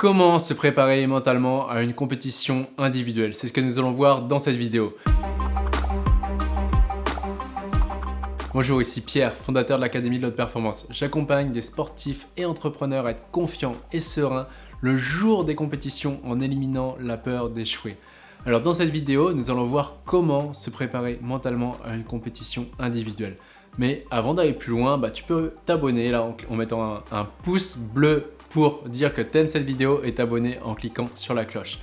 Comment se préparer mentalement à une compétition individuelle C'est ce que nous allons voir dans cette vidéo. Bonjour, ici Pierre, fondateur de l'Académie de l'Haute Performance. J'accompagne des sportifs et entrepreneurs à être confiants et sereins le jour des compétitions en éliminant la peur d'échouer. Alors dans cette vidéo, nous allons voir comment se préparer mentalement à une compétition individuelle. Mais avant d'aller plus loin, bah, tu peux t'abonner là en, mettant un, pouce bleu pour dire que tu aimes cette vidéo et t'abonner en cliquant sur la cloche.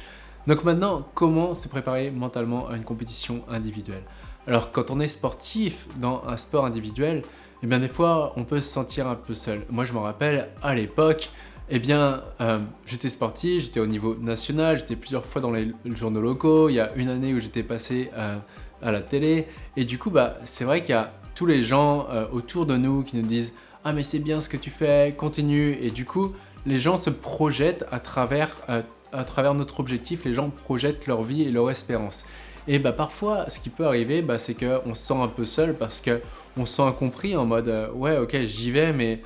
Donc maintenant, comment se préparer mentalement à une compétition individuelle? Alors quand on est sportif dans un sport individuel, eh bien des fois on peut se sentir un peu seul. Moi je me rappelle à l'époque, eh bien, euh, j'étais sportif, j'étais au niveau national, j'étais plusieurs fois dans les journaux locaux, il y a une année où j'étais passé euh, à la télé, et du coup, bah, c'est vrai qu'il y a tous les gens euh, autour de nous qui nous disent « Ah mais c'est bien ce que tu fais, continue » et du coup, les gens se projettent à travers, à travers notre objectif, les gens projettent leur vie et leur espérance. Et bah parfois, ce qui peut arriver, bah, c'est qu'on se sent un peu seul parce qu'on se sent incompris en mode Ouais, ok, j'y vais, mais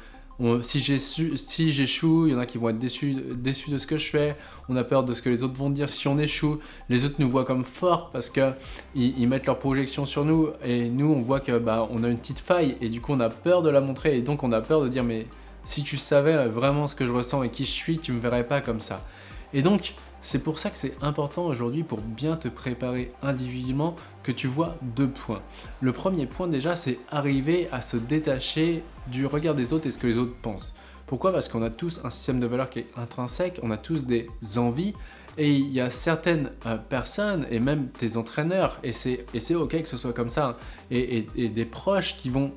si j'échoue, il y en a qui vont être déçus, de ce que je fais, on a peur de ce que les autres vont dire si on échoue, les autres nous voient comme forts parce qu'ils ils mettent leur projection sur nous et nous on voit que bah, on a une petite faille et du coup on a peur de la montrer et donc on a peur de dire mais si tu savais vraiment ce que je ressens et qui je suis, tu me verrais pas comme ça. Et donc c'est pour ça que c'est important aujourd'hui pour bien te préparer individuellement que tu vois deux points. Le premier point déjà, c'est arriver à se détacher du regard des autres et ce que les autres pensent. Pourquoi? Parce qu'on a tous un système de valeurs qui est intrinsèque, on a tous des envies et il y a certaines euh, personnes et même tes entraîneurs, et c'est ok que ce soit comme ça, hein, et, des proches qui vont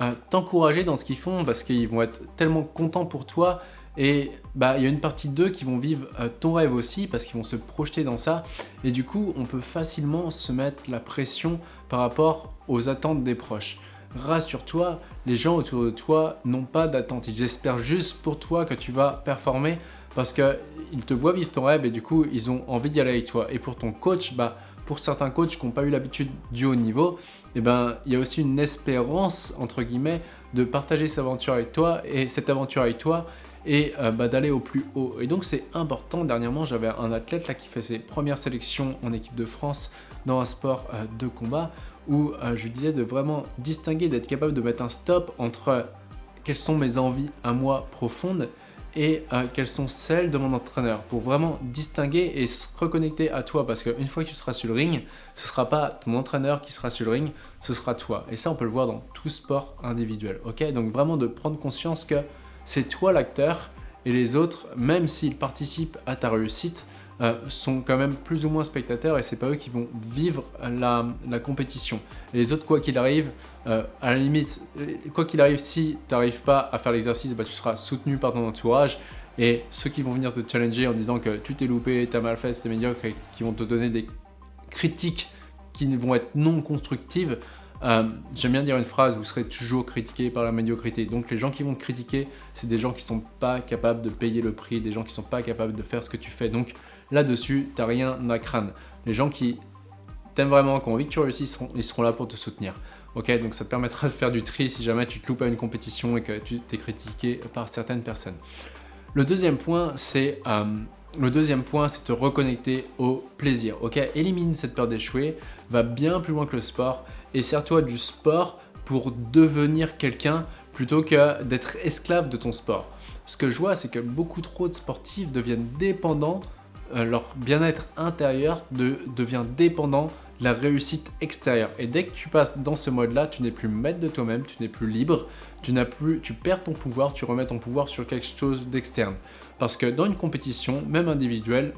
euh, t'encourager dans ce qu'ils font parce qu'ils vont être tellement contents pour toi et bah, il y a une partie d'eux qui vont vivre euh, ton rêve aussi parce qu'ils vont se projeter dans ça. Et du coup, on peut facilement se mettre la pression par rapport aux attentes des proches. Rassure-toi, les gens autour de toi n'ont pas d'attente. Ils espèrent juste pour toi que tu vas performer parce qu'ils te voient vivre ton rêve et du coup, ils ont envie d'y aller avec toi. Et pour ton coach, bah, pour certains coachs qui n'ont pas eu l'habitude du haut niveau, eh ben, il y a aussi une espérance, entre guillemets, de partager cette aventure avec toi et cette aventure avec toi et euh, bah, d'aller au plus haut. Et donc c'est important, dernièrement j'avais un athlète là qui fait ses premières sélections en équipe de France dans un sport euh, de combat où euh, je lui disais de vraiment distinguer, d'être capable de mettre un stop entre quelles sont mes envies à moi profondes et quelles sont celles de mon entraîneur pour vraiment distinguer et se reconnecter à toi parce qu'une fois que tu seras sur le ring, ce ne sera pas ton entraîneur qui sera sur le ring, ce sera toi. Et ça, on peut le voir dans tout sport individuel. ok? Donc vraiment de prendre conscience que c'est toi l'acteur et les autres, même s'ils participent à ta réussite, euh, sont quand même plus ou moins spectateurs et c'est pas eux qui vont vivre la, compétition. Et les autres, quoi qu'il arrive, euh, à la limite, quoi qu'il arrive, si tu n'arrives pas à faire l'exercice, bah, tu seras soutenu par ton entourage et ceux qui vont venir te challenger en disant que tu t'es loupé, tu as mal fait, c'était médiocre et qui vont te donner des critiques qui vont être non constructives, euh, j'aime bien dire une phrase, vous serez toujours critiqué par la médiocrité. Donc les gens qui vont te critiquer, c'est des gens qui sont pas capables de payer le prix, des gens qui sont pas capables de faire ce que tu fais. Donc là-dessus, tu n'as rien à craindre. Les gens qui t'aiment vraiment, qui ont envie que tu réussisses, ils seront, là pour te soutenir. Ok, donc ça te permettra de faire du tri si jamais tu te loupes à une compétition et que tu t'es critiqué par certaines personnes. Le deuxième point, c'est euh, le deuxième point, c'est te reconnecter au plaisir. Ok, élimine cette peur d'échouer, va bien plus loin que le sport et sers-toi du sport pour devenir quelqu'un plutôt que d'être esclave de ton sport. Ce que je vois, c'est que beaucoup trop de sportifs deviennent dépendants, euh, leur bien-être intérieur devient dépendant la réussite extérieure. Et dès que tu passes dans ce mode-là, tu n'es plus maître de toi-même, tu n'es plus libre, tu, plus, tu perds ton pouvoir, tu remets ton pouvoir sur quelque chose d'externe. Parce que dans une compétition, même individuelle,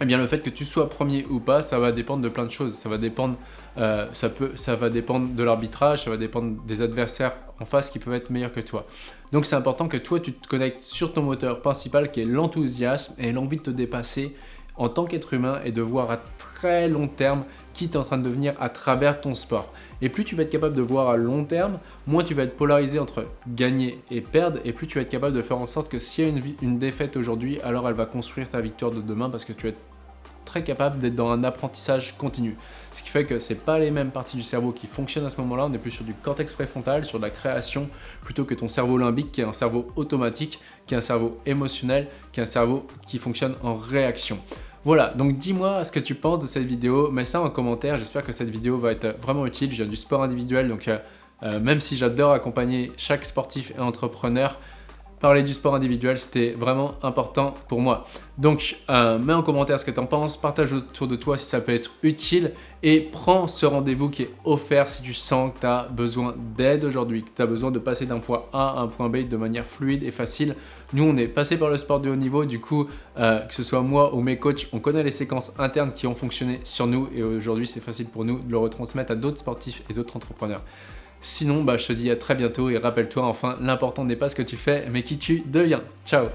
eh bien le fait que tu sois premier ou pas, ça va dépendre de plein de choses. Ça va dépendre, euh, ça peut, ça va dépendre de l'arbitrage, ça va dépendre des adversaires en face qui peuvent être meilleurs que toi. Donc c'est important que toi tu te connectes sur ton moteur principal qui est l'enthousiasme et l'envie de te dépasser en tant qu'être humain et de voir à très long terme qui tu es en train de devenir à travers ton sport. Et plus tu vas être capable de voir à long terme, moins tu vas être polarisé entre gagner et perdre, et plus tu vas être capable de faire en sorte que s'il y a une, une défaite aujourd'hui, alors elle va construire ta victoire de demain parce que tu vas être capable d'être dans un apprentissage continu. Ce qui fait que c'est pas les mêmes parties du cerveau qui fonctionnent à ce moment-là, on est plus sur du cortex préfrontal, sur de la création, plutôt que ton cerveau limbique qui est un cerveau automatique, qui est un cerveau émotionnel, qui est un cerveau qui fonctionne en réaction. Voilà, donc dis-moi ce que tu penses de cette vidéo, mets ça en commentaire, j'espère que cette vidéo va être vraiment utile, je viens du sport individuel, donc euh, euh, même si j'adore accompagner chaque sportif et entrepreneur, parler du sport individuel, c'était vraiment important pour moi. Donc, euh, mets en commentaire ce que tu en penses, partage autour de toi si ça peut être utile et prends ce rendez-vous qui est offert si tu sens que tu as besoin d'aide aujourd'hui, que tu as besoin de passer d'un point A à un point B de manière fluide et facile. Nous, on est passé par le sport de haut niveau, du coup, euh, que ce soit moi ou mes coachs, on connaît les séquences internes qui ont fonctionné sur nous et aujourd'hui, c'est facile pour nous de le retransmettre à d'autres sportifs et d'autres entrepreneurs. Sinon, bah, je te dis à très bientôt et rappelle-toi enfin, l'important n'est pas ce que tu fais, mais qui tu deviens. Ciao